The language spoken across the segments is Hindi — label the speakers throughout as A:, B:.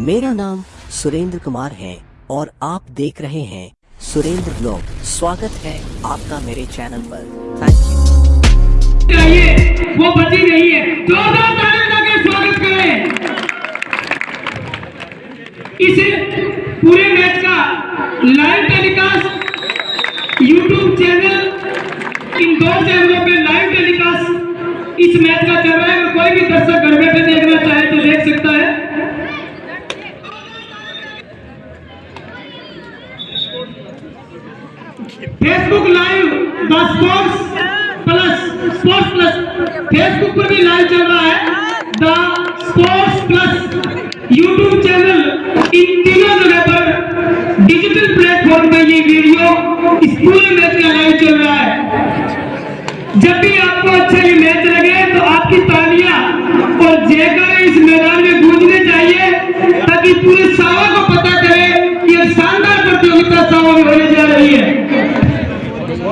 A: मेरा नाम सुरेंद्र कुमार है और आप देख रहे हैं सुरेंद्र ब्लॉग। स्वागत है आपका मेरे चैनल पर। थैंक यू
B: वो बची नहीं है। जोरदार ताली लगा स्वागत करें। इस पूरे मैच का लाइव टेलीकास्ट यूट्यूब चैनल इन दो चैनलों पे लाइव टेलीकास्ट इस मैच का चल रहा है। कोई भी दर्शक घर बैठे देखना चाहे तो देख सकता है Facebook live the sports plus sports plus Facebook पर भी लाइव चल रहा है. The sports plus YouTube channel इन तीनों जगह पर डिजिटल प्लेटफॉर्म पर ये वीडियो पूरे मैच का लाइव चल रहा है. जब भी आपको अच्छा ये मैच लगे तो आपकी तालियाँ और जयकार इस मैदान में गूंजने चाहिए, ताकि पूरे सावा को पता चले कि एक शानदार प्रतियोगिता सावा में होने जा रही है.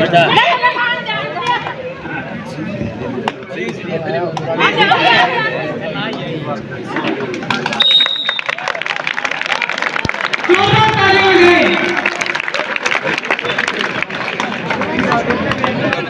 C: मुद्दा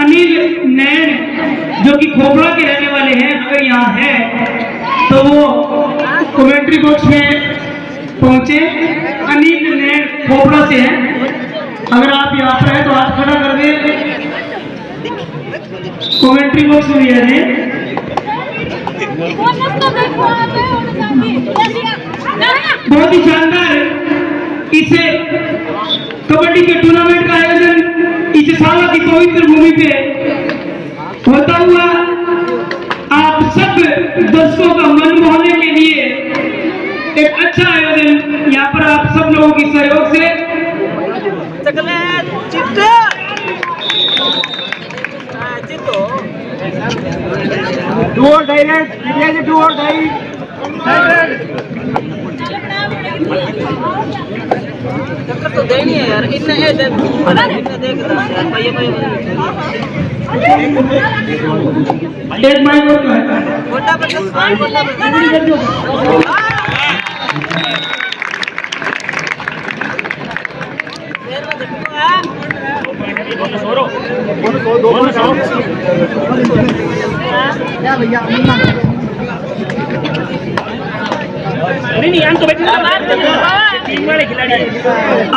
B: अनिल नैन जो कि खोपड़ा के रहने वाले हैं, अगर यहाँ है तो वो कमेंट्री बॉक्स में पहुँचे। अनिल नैन खोपड़ा से हैं। अगर आप यहाँ पर हैं तो हाथ खड़ा कर दें। कमेंट्री बॉक्स में जाए बहुत ही शानदार। इसे कबड्डी के टूर्नामेंट का आयोजन इस साल की पवित्र भूमि पे होता हुआ आप सब दर्शकों का मन मोहने के लिए एक अच्छा आयोजन यहाँ पर आप सब लोगों की सहयोग
D: इंडिया से डू और डाई
E: चक्कर तो देनी है यार इतना है देख इतना देख भैया भैया
B: एक माइक और तो है।
E: छोटा बच्चा छोटा बच्चा देर में देखो है
D: नहीं नहीं हम तो बैठे। खिलाड़ी